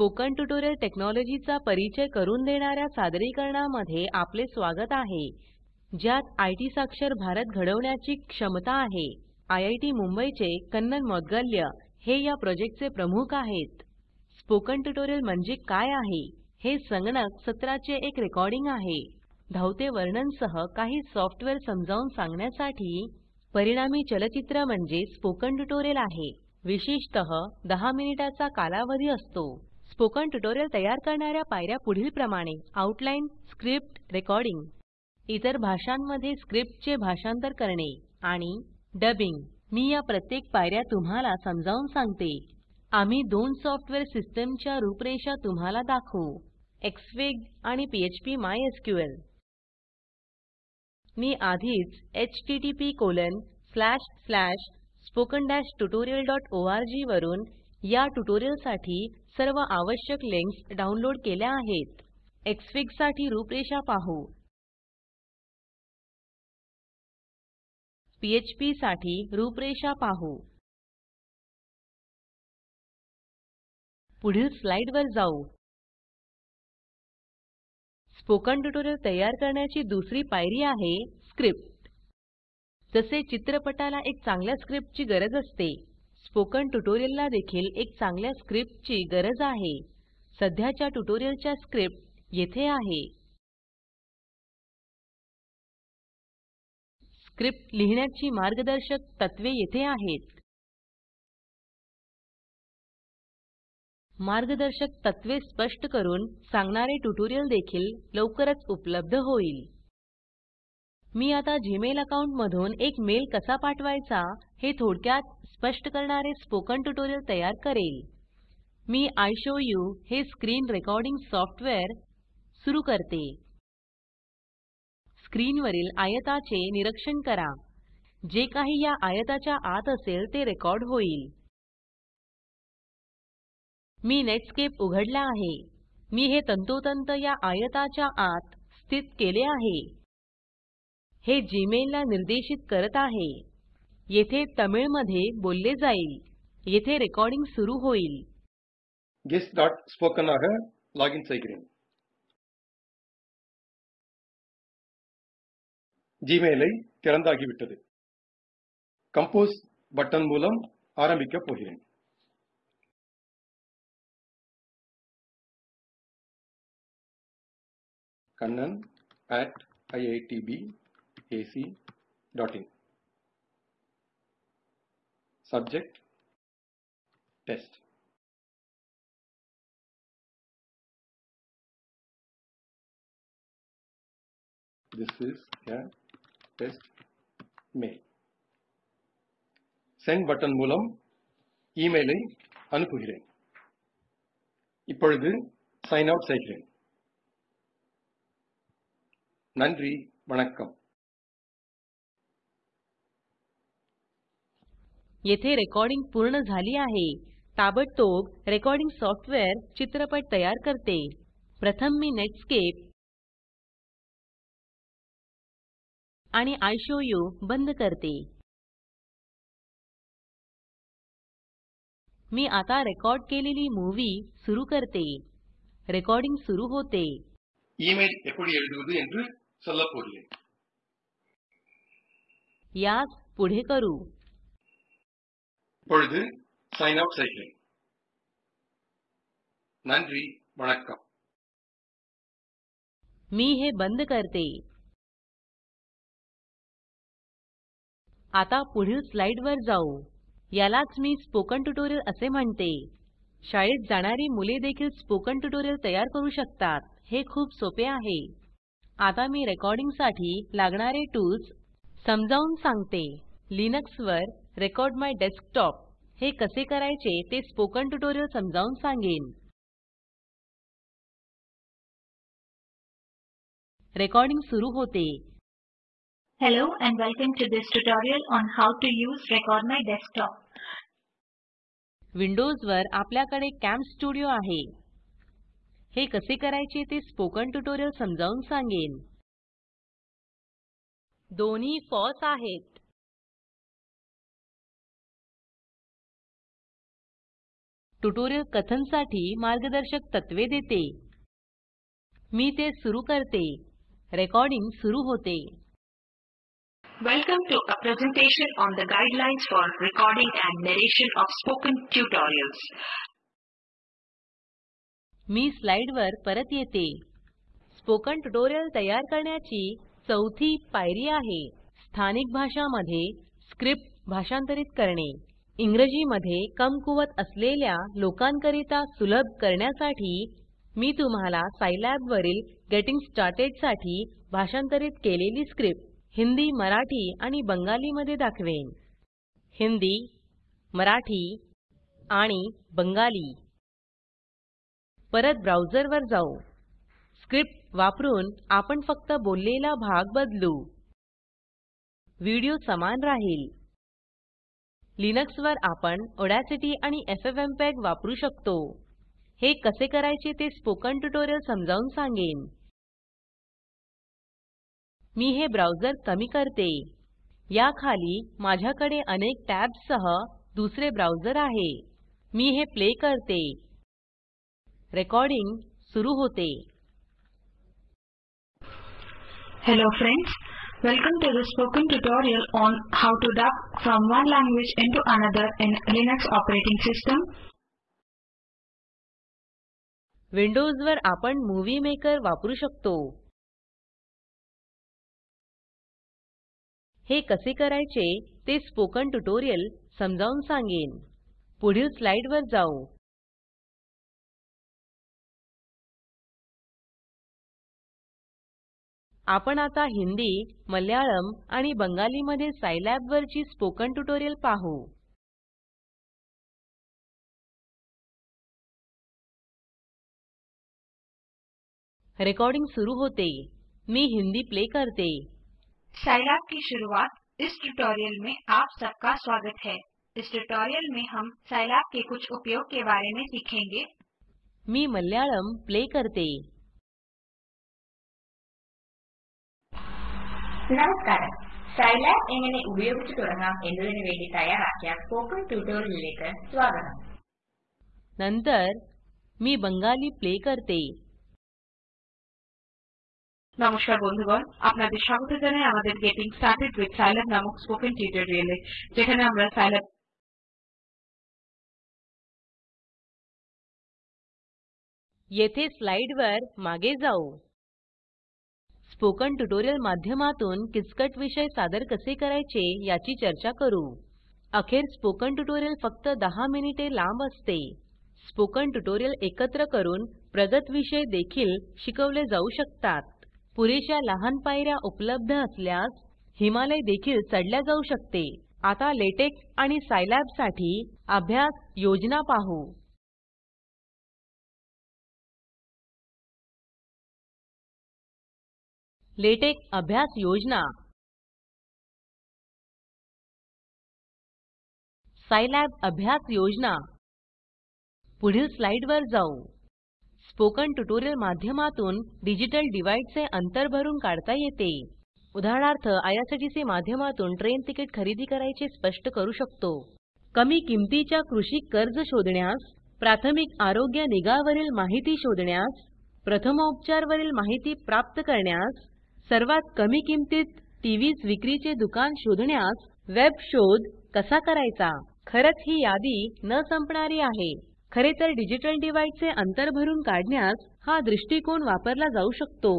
Spoken tutorial टेक्नॉलॉजीचा परिचय करून देणाऱ्या सादरीकरणामध्ये आपले स्वागत आहे. ज्यात आयटी साक्षर भारत घडवण्याची क्षमता आहे. आयआयटी मुंबईचे कन्नन मौद्गल्य हे या प्रोजेक्टचे प्रमुख आहेत. स्पोकन ट्युटोरियल म्हणजे काय आहे? हे संगणक सत्राचे एक रेकॉर्डिंग आहे. धावते वर्णनसह काही सॉफ्टवेअर समजावून सांगण्यासाठी परिणामी चलचित्र म्हणजे स्पोकन ट्युटोरियल आहे. विशेषतः 10 मिनिटाचा कालावधी असतो. स्पोकन ट्युटोरियल तयार करणाऱ्या पायऱ्या पुढीलप्रमाणे. आउटलाईन स्क्रिप्ट रेकॉर्डिंग इतर भाषांमध्ये स्क्रिप्टचे भाषांतर करणे आणि डबिंग मी या प्रत्येक पायऱ्या तुम्हाला समजावून सांगते. आम्ही दोन सॉफ्टवेअर सिस्टमच्या रूपरेषा तुम्हाला दाखवू. एक्सफिग आणि पीएचपी मायस्क्ल मी आधीच http spoken वरून या ट्युटोरियलसाठी सर्व आवश्यक लिंक्स डाउनलोड केल्या आहेत. एक्सफिगसाठी रूपरेषा पाहू. पीएचपी साठी रूपरेषा पाहू. पुढील स्लाइड वर जाऊ. स्पोकन ट्युटोरियल तयार करण्याची दुसरी पायरी आहे स्क्रिप्ट. जसे चित्रपटाला एक चांगल्या स्क्रिप्टची गरज असते स्पोकन ट्युटोरियलला देखील एक चांगल्या स्क्रिप्टची गरज आहे. सध्याच्या ट्युटोरियलच्या स्क्रिप्ट येथे आहे. स्क्रिप्ट लिहिण्याची मार्गदर्शक तत्त्वे येथे आहेत. मार्गदर्शक तत्त्वे स्पष्ट करून सांगणारे ट्युटोरियल देखील लवकरच उपलब्ध होईल. मी आता जीमेल अकाउंट मधून एक मेल कसा पाठवायचा हे थोडक्यात स्पष्ट करणारे स्पोकन ट्युटोरियल तयार करेल. मी इशोवू हे स्क्रीन रेकॉर्डिंग सॉफ्टवेअर सुरू करते. स्क्रीनवरील आयताचे निरीक्षण करा. जे काही या आयताच्या आत असेल ते रेकॉर्ड होईल. मी नेटस्केप उघडला आहे. मी हे तंतोतंत या आयताच्या आत स्थित केले आहे. हे जीमेल ला निर्देशित करत आहे येथे तमिळ मध्ये बोलले जाईल येथे रेकॉर्डिंग सुरू होईल guest.spoken ஆக லாகின் செய்கிறேன் ஜிமெயிலை திறந்தாகிவிட்டது கம்போஸ் பட்டன் மூலம் ஆரம்பிக்கப் போகிறேன் kannan at iitbac.in subject test this is a test mail send button மூலம் இமெயிலை அனுப்புகிறேன் இப்பொழுது sign out செய்கிறேன் நன்றி வணக்கம் येथे रेकॉर्डिंग पूर्ण झाली आहे ताबडतोब रेकॉर्डिंग सॉफ्टवेअर चित्रपट तयार करते प्रथम मी नेटस्केप आणि इशोवू बंद करते मी आता रेकॉर्ड केलेली मूवी सुरू करते रेकॉर्डिंग सुरू होते இமெயில் எப்படி எழுதுவது என்று சொல்லப் போகிறேன் यास पुढे करू இப்பொழுது sign out செய்கிறேன் நன்றி வணக்கம் मी हे बंद करते आता पुढील स्लाइडवर जाऊ यालाच मी स्पोकन ट्युटोरियल असे म्हणते शाळेत जाणारी मुले देखील स्पोकन ट्युटोरियल तयार करू शकतात हे खूप सोपे आहे आता मी रेकॉर्डिंग साठी लागणारे टूल्स समजावून सांगते लिनक्स वर रेकॉर्ड माय डेस्कटॉप हे कसे करायचे ते स्पोकन ट्युटोरियल समजावून सांगेन रेकॉर्डिंग सुरू होते Hello and welcome to this tutorial on how to use Record My Desktop. Windows वर आपल्याकडे कॅम स्टुडिओ आहे हे कसे करायचे ते स्पोकन ट्युटोरियल समजावून सांगेन दोन्ही फॉस आहेत. ट्युटोरियल कथनसाठी मार्गदर्शक तत्त्वे देते. मी ते सुरू करते. रेकॉर्डिंग सुरू होते. Welcome to a presentation on the guidelines for recording and narration of spoken tutorials. मी स्लाइडवर परत येते. स्पोकन ट्युटोरियल तयार करण्याची चौथी पायरी आहे. स्थानिक भाषामध्ये स्क्रिप्ट भाषांतरित करणे. इंग्रजीमध्ये कमकुवत असलेल्या लोकांकरिता सुलभ करण्यासाठी मी तुम्हाला Scilab वरील गेटिंग स्टार्टेडसाठी भाषांतरित केलेली स्क्रिप्ट हिंदी मराठी आणि बंगाली मध्ये दाखवेन. हिंदी मराठी आणि बंगाली. परत ब्राउझरवर जाऊ. स्क्रिप्ट वापरून आपण फक्त बोललेला भाग बदलू. व्हिडिओ समान राहील. लिनक्स वर आपण ऑडासिटी आणि एफएफएमपीईजी वापरू शकतो. हे कसे करायचे ते स्पोकन ट्युटोरियल समजावून सांगेन. मी हे ब्राउझर कमी करते. या खाली माझ्याकडे अनेक टॅब्स सह दुसरे ब्राउझर आहे. मी हे प्ले करते. रेकॉर्डिंग सुरू होते. Hello friends welcome to the spoken tutorial on how to dub from one language into another in Linux operating system. विंडोजवर आपण मूव्ही मेकर वापरू शकतो हे कसे करायचे ते स्पोकन ट्युटोरियल समजावून सांगेन पुढील स्लाइड वर जाऊ आपण आता हिंदी मल्याळम आणि बंगालीमध्ये Scilab वरची स्पोकन ट्युटोरियल पाहू. रेकॉर्डिंग सुरू होते. मी हिंदी प्ले करते. Scilab की शुरुआत इस ट्यूटोरियल में आप सबका स्वागत है। इस ट्यूटोरियल में हम Scilab के कुछ उपयोग के बारे में सीखेंगे। मी मल्याळम प्ले करते. നമസ്കാരം സൈലാബ് എങ്ങനെ ഉപയോഗിച്ചു തുടങ്ങാം എന്നതിനു വേണ്ടി തയ്യാറാക്കിയ സ്പോക്കൺ ട്യൂട്ടോറിയലിലേക്ക് സ്വാഗതം नंतर मी बंगाली प्ले करते নমস্কার বন্ধুগণ আপনাদের স্বাগত জানাই আমাদের গেটিং স্টার্টেড উইথ সাইল্যাব নামক স্পোকেন টিউটোরিয়ালে যেখানে আমরা সাইল্যাব येथे स्लाइडवर मागे जाऊ स्पोकन ट्युटोरियल माध्यमातून किचकट विषय सादर कसे करायचे याची चर्चा करू. अखेर स्पोकन ट्युटोरियल फक्त 10 मिनिटे लांब असते. स्पोकन ट्युटोरियल एकत्र करून प्रगत विषय देखील शिकवले जाऊ शकतात. पुरेशा लहान पायऱ्या उपलब्ध असल्यास हिमालय देखील चढल्या जाऊ शकते. आता लेटेक्स आणि सायलॅबसाठी अभ्यास योजना पाहू. लेटेक अभ्यास योजना सायलॅब अभ्यास योजना पुढील स्लाइडवर जाऊ स्पोकन ट्युटोरियल माध्यमातून डिजिटल डिव्हाइडचे अंतर भरून काढता येते उदाहरणार्थ आयआरसीटीसी माध्यमातून ट्रेन तिकीट खरेदी करायचे स्पष्ट करू शकतो. कमी किमतीच्या कृषी कर्ज शोधण्यास प्राथमिक आरोग्य निगावरील माहिती शोधण्यास प्रथमोपचारवरील माहिती प्राप्त करण्यास सर्वात कमी किमतीत टीव्हीज विक्रीचे दुकान शोधण्यास वेब शोध कसा करायचा? खरंच ही यादी न संपणारी आहे. खरे तर डिजिटल डिव्हाइडचे अंतर भरून काढण्यास हा दृष्टिकोन वापरला जाऊ शकतो.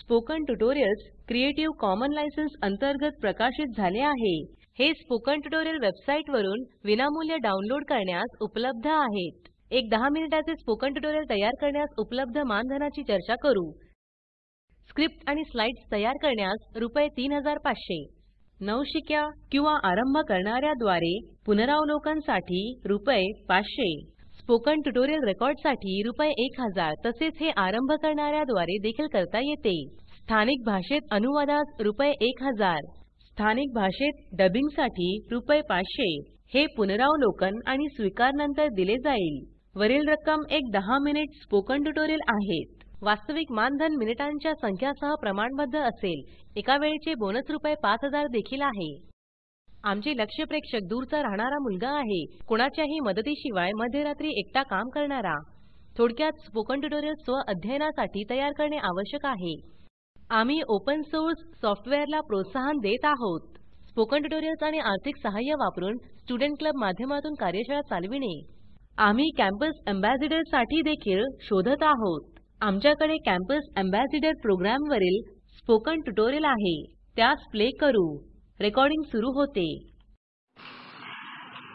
Spoken tutorials creative common licence अंतर्गत प्रकाशित झाले आहे. हे स्पोकन ट्युटोरियल वेबसाईट वरून विनामूल्य डाउनलोड करण्यास उपलब्ध आहेत. एक 10 मिनिटाचे स्पोकन ट्युटोरियल तयार करण्यास उपलब्ध मानधनाची चर्चा करू. स्क्रिप्ट आणि स्लाइड्स तयार करण्यास रुपये 3500 नवशिक्या किंवा आरंभ करणाऱ्याद्वारे पुनरावलोकनसाठी रुपये 500 स्पोकन ट्युटोरियल रेकॉर्डसाठी रुपये 1000 तसेच हे आरंभ करणाऱ्याद्वारे देखील करता येते. स्थानिक भाषेत अनुवादास रुपये 1000 स्थानिक भाषेत डबिंगसाठी रुपये 500 हे पुनरावलोकन आणि स्वीकारनंतर दिले जाईल. वरील रक्कम एक 10 मिनिट स्पोकन ट्युटोरियल आहेत. वास्तविक मानधन मिनिटांच्या संख्यासह प्रमाणबद्ध असेल. एका वेळेचे बोनस रुपये पाच हजार देखील आहे. आमचे लक्ष प्रेक्षक दूरचा राहणारा मुलगा आहे. कोणाच्याही मदतीशिवाय मध्यरात्री एकटा काम करणारा. थोडक्यात स्पोकन ट्युटोरियल स्व अध्ययनासाठी तयार करणे आवश्यक आहे. आम्ही ओपन सोर्स सॉफ्टवेअरला प्रोत्साहन देत आहोत. स्पोकन ट्युटोरियल्स आणि आर्थिक सहाय्य वापरून स्टुडंट क्लब माध्यमातून कार्यशाळा चालविणे. आम्ही कॅम्पस एम्बॅसिडरसाठी देखील शोधत आहोत. आमच्याकडे कॅम्पस एम्बॅसिडर प्रोग्राम वरील स्पोकन ट्युटोरियल आहे. त्यास प्ले करू. रेकॉर्डिंग सुरू होते.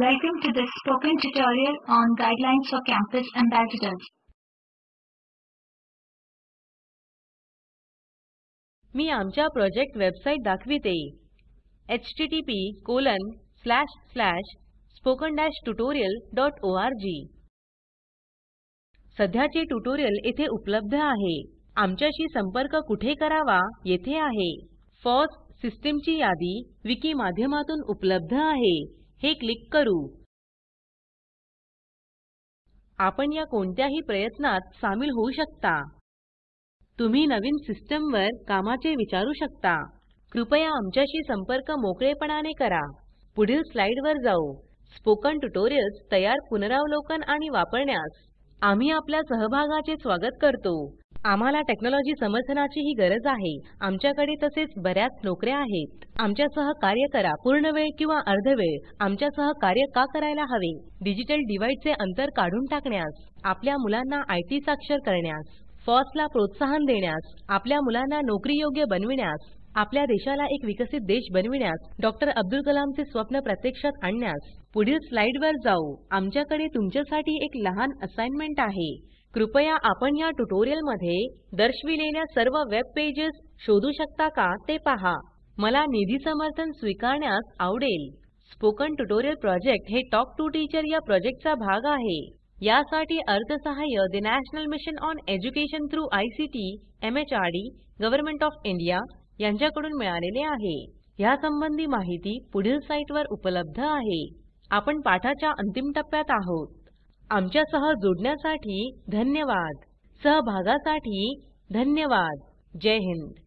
Welcome to this spoken tutorial on guidelines for campus ambassadors. मी आमच्या प्रोजेक्ट वेबसाईट दाखविते. http सध्याचे ट्युटोरियल येथे उपलब्ध आहे. आमच्याशी संपर्क कुठे करावा येथे आहे. फॉस सिस्टीमची यादी विकी माध्यमातून उपलब्ध आहे. हे क्लिक करू. आपण या कोणत्याही प्रयत्नात सामील होऊ शकता. तुम्ही नवीन सिस्टमवर कामाचे विचारू शकता. कृपया आमच्याशी संपर्क मोकळेपणाने करा. पुढील स्लाइडवर जाऊ. स्पोकन ट्युटोरियल्स तयार पुनरावलोकन आणि वापरण्यास आम्ही आपल्या सहभागाचे स्वागत करतो. आम्हाला टेक्नॉलॉजी समर्थनाची ही गरज आहे. आमच्याकडे तसेच बऱ्याच नोकऱ्या आहेत. आमच्यासह कार्य करा. पूर्ण वेळ किंवा अर्धवेळ आमच्यासह कार्य का करायला हवे? डिजिटल डिव्हाइडचे अंतर काढून टाकण्यास आपल्या मुलांना आयटी साक्षर करण्यास फॉसला प्रोत्साहन देण्यास आपल्या मुलांना नोकरी योग्य बनविण्यास आपल्या देशाला एक विकसित देश बनविण्यास डॉक्टर अब्दुल कलामचे स्वप्न प्रत्यक्षात आणण्यास पुढील स्लाइडवर जाऊ. आमच्याकडे तुमच्यासाठी एक लहान असाइनमेंट आहे. कृपया आपण या ट्युटोरियलमध्ये दर्शविलेल्या सर्व वेब पेजेस शोधू शकता का ते पहा. मला निधी समर्थन स्वीकारण्यास आवडेल. स्पोकन ट्युटोरियल प्रोजेक्ट हे टॉक टू टीचर या प्रोजेक्टचा भाग आहे. यासाठी अर्थसहाय्य the national mission on education through ICT MHRD government of India यांच्याकडून मिळालेले आहे. ह्यासंबंधी माहिती पुढील साईटवर उपलब्ध आहे. आपण पाठाच्या अंतिम टप्प्यात आहोत. आमच्या सह जोडण्यासाठी धन्यवाद. सहभागासाठी धन्यवाद. जय हिंद.